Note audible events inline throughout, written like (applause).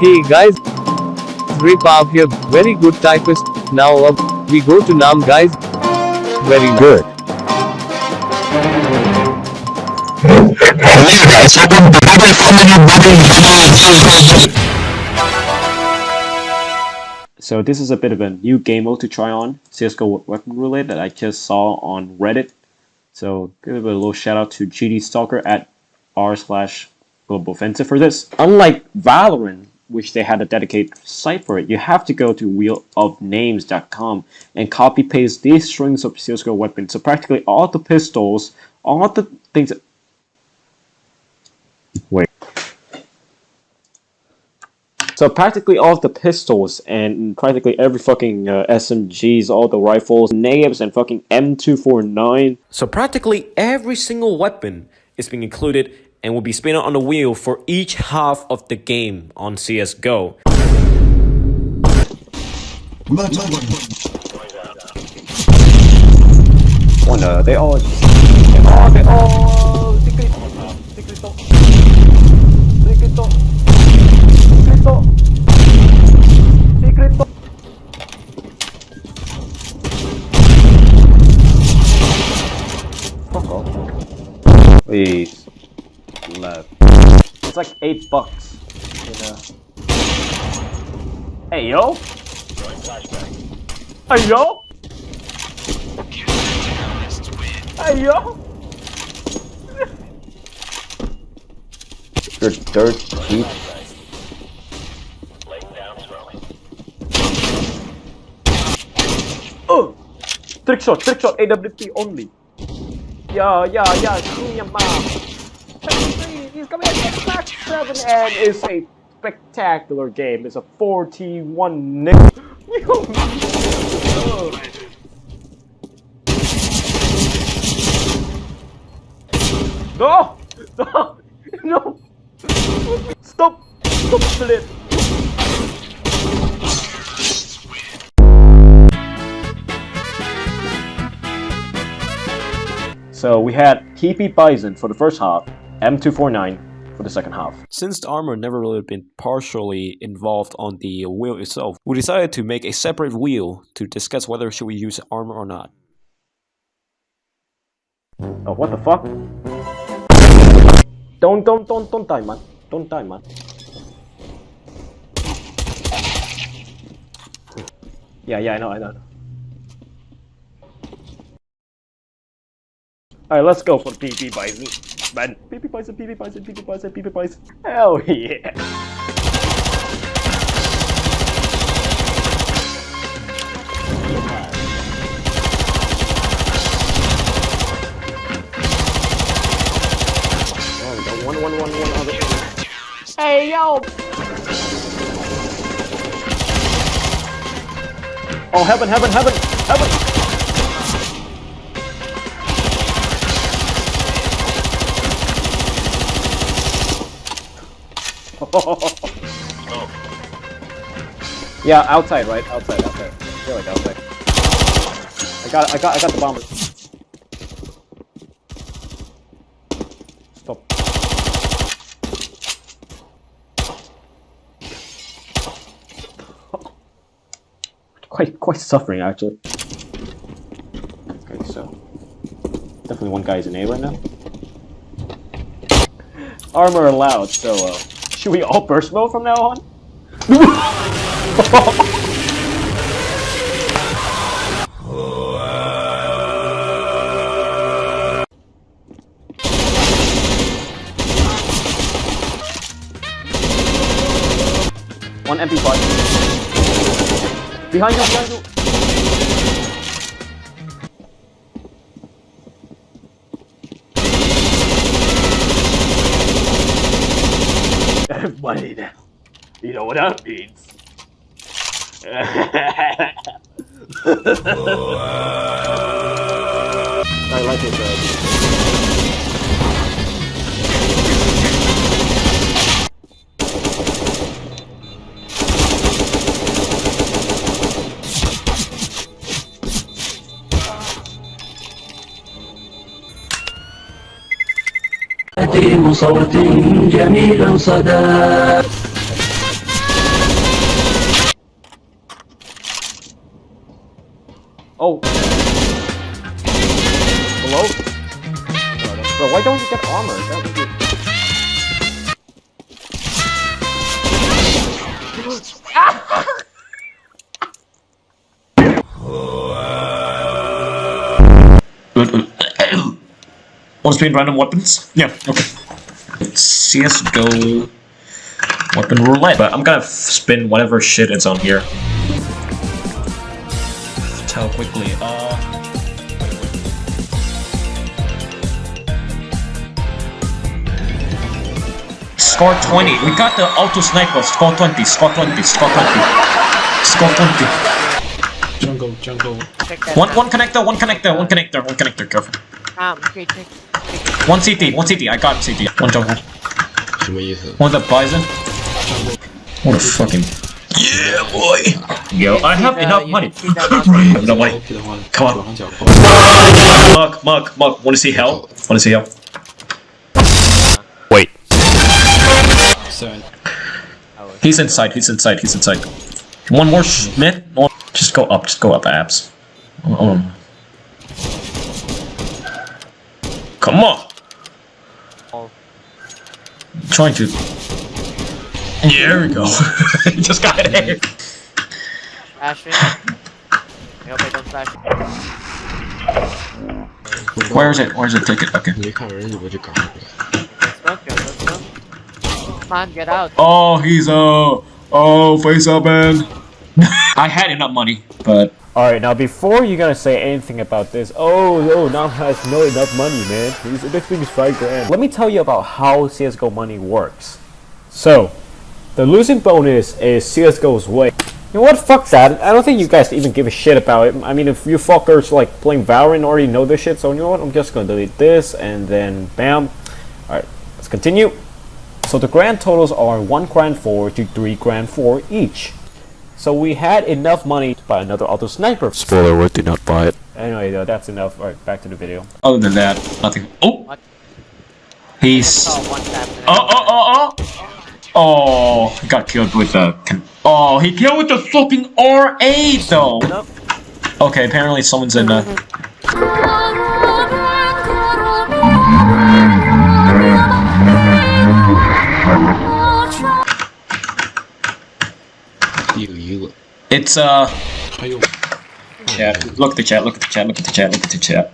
Hey guys, Repav here, very good typist. Now up, we go to Nam guys. Very good. So this is a bit of a new game mode to try on, CSGO Weapon Roulette that I just saw on Reddit. So give a little shout out to GD Stalker at r slash global offensive for this. Unlike Valorant, which they had a dedicated site for it, you have to go to wheelofnames.com and copy paste these strings of CSGO weapons. So practically all the pistols, all the things that Wait. So practically all the pistols and practically every fucking uh, SMGs, all the rifles, natives, and fucking M249. So practically every single weapon is being included and will be spinning on the wheel for each half of the game on CSGO. Wonder, uh, they all... They all... They all... Secret... Secreto... Secreto... Secreto... Secreto... Fuck off. Please. Left. It's like eight bucks. You know. Hey yo! Hey yo! Hey yo! You're dirt cheap. Oh! Trick shot, trick shot, AWP only. Yeah, yeah, yeah, screw your mom. He's coming at back seven and it's a spectacular game. It's a 41 nick. (laughs) No! No! (laughs) No! Stop! Stop split! So we had PP Bison for the first half, M249 for the second half. Since the armor never really been partially involved on the wheel itself, we decided to make a separate wheel to discuss whether should we use armor or not. Oh, what the fuck? Don't, don't, don't, don't die, man. Don't die, man. Yeah, yeah, I know, I know. Alright, let's go for PP Bison. Man, PP Bison, PP Bison, PP Bison, PP Bison. Hell yeah! Oh, one, one, one, one other. Hey, yo! Oh, heaven, heaven, heaven, heaven! (laughs) yeah, outside, right? Outside, outside. I feel like outside. I got, I got, I got the bomber. Stop. (laughs) quite, quite suffering actually. Okay, so definitely one guy is in A right now. Armor allowed, so uh, (laughs) should we all burst mode from now on? (laughs) One MP5. Behind you, behind you. You know what that means. (laughs) Oh, I like it, تعظيم صوت جميل صدى Oh. Hello? Bro, why don't you get armor? That would be... Ah! Good. To spin random weapons? Yeah, okay. CSGO weapon roulette, but I'm gonna spin whatever shit is on here. Tell quickly. Uh. SCAR 20. We got the auto sniper. SCAR 20. SCAR 20. SCAR 20. SCAR 20. Jungle, jungle. Check One one connector. One connector. One connector. One connector. Careful. Um, okay, check. One CT, one CT, I got CT. One jungle. One the bison. What a fucking. Yeah, boy! Yo, I have enough money. (laughs) No money. Come on. Mark, Mark, Mark, wanna see hell? Wanna see hell? Wait. He's inside, he's inside, he's inside. One more Schmidt. Just go up, just go up, abs. Um, Come on! Oh. Trying to... Yeah, there we go. (laughs) Just got it. Ashby? I hope I don't flash. Where is it? Where's the ticket? Okay. Come on, get out. Oh, he's a... Uh, oh, face up, man. (laughs) I had enough money, but Alright, now before you're gonna say anything about this, oh, no, Nam has no enough money, man. This thing is 5 grand. Let me tell you about how CSGO money works. So, the losing bonus is CSGO's way. You know what? Fuck that. I don't think you guys even give a shit about it. I mean, if you fuckers like playing Valorant already know this shit, so you know what? I'm just gonna delete this and then bam. Alright, let's continue. So the grand totals are 1 grand 4 to 3 grand 4 each. So we had enough money to buy another auto sniper. Spoiler alert, did not buy it. Anyway, though, that's enough. Alright, back to the video. other than that, nothing. Oh, What? he's Oh, one tap. and I- oh oh oh oh. He got killed with a. con- Oh, he killed with the fucking R8 though. Nope. Okay, apparently someone's in uh It's uh，chat. Look at the chat. Look at the chat. Look at the chat. Look at the chat.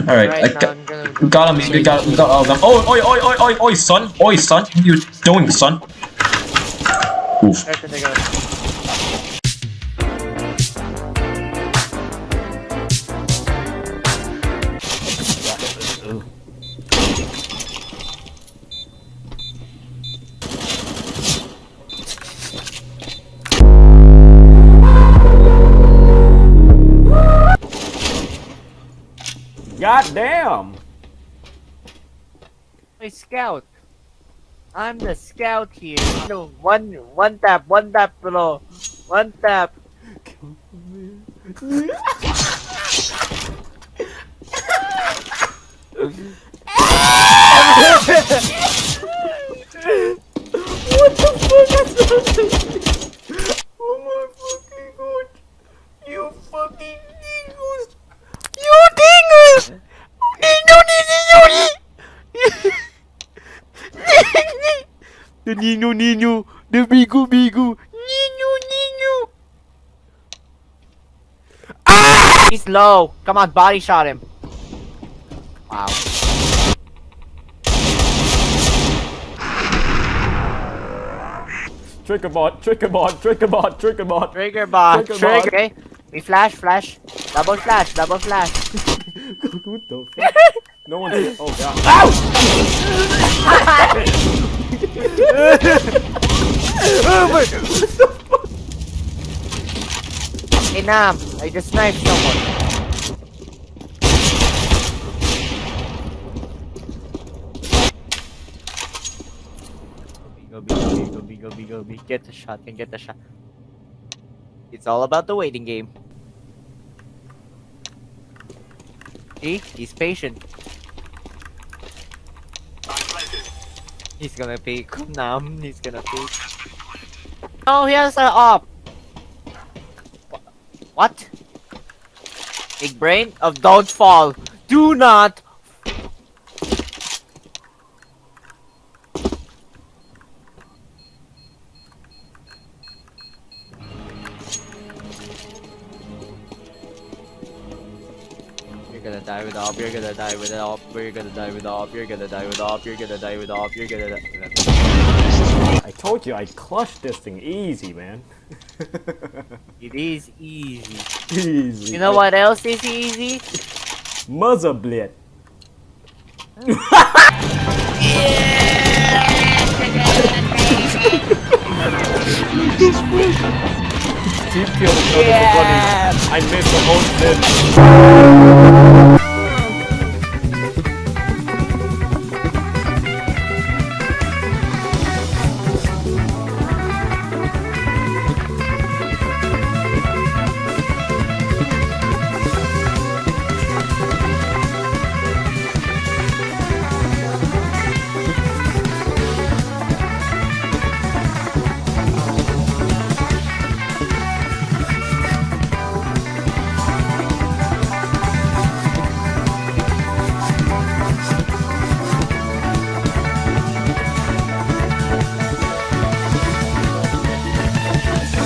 All right, Right now, got. Gonna We got him. We got. We got all of them. Oh, oi, oi, oi, oi, oi, son. Oi, son. What are you doing, son? Oof. God damn! Hey, scout. I'm the scout here. No, one, one tap, one tap below. One tap. (laughs) what the fuck is that? Oh my fucking god. You fucking dingoes. You dingoes! Dingo, dingo, The Nino Nino, the Bigu Bigu, Nino Nino. Ah! He's low. Come on, body shot him. Wow. Trigger bot, trigger bot, trigger bot, trigger bot. Trigger bot. Trigger Trigger. bot. Okay. We flash, flash. Double flash, double flash. (laughs) what the fuck? No one's. Oh god. (laughs) (laughs) Hey Nam, I just sniped someone. Go, go, go, go. Get the shot, and get the shot. It's all about the waiting game. See? He's patient. He's gonna pick Nam, he's gonna pick. Oh, he has a op! What? Big brain of don't fall. Do not. Op, you're gonna die with op, you're gonna die with op, you're gonna die with op, you're gonna die with op, you're gonna die. I told you I clutched this thing easy, man. (laughs) It is easy. easy. You know what else is easy? Mother blade. (laughs) Team kill Yeah. I missed the whole thing.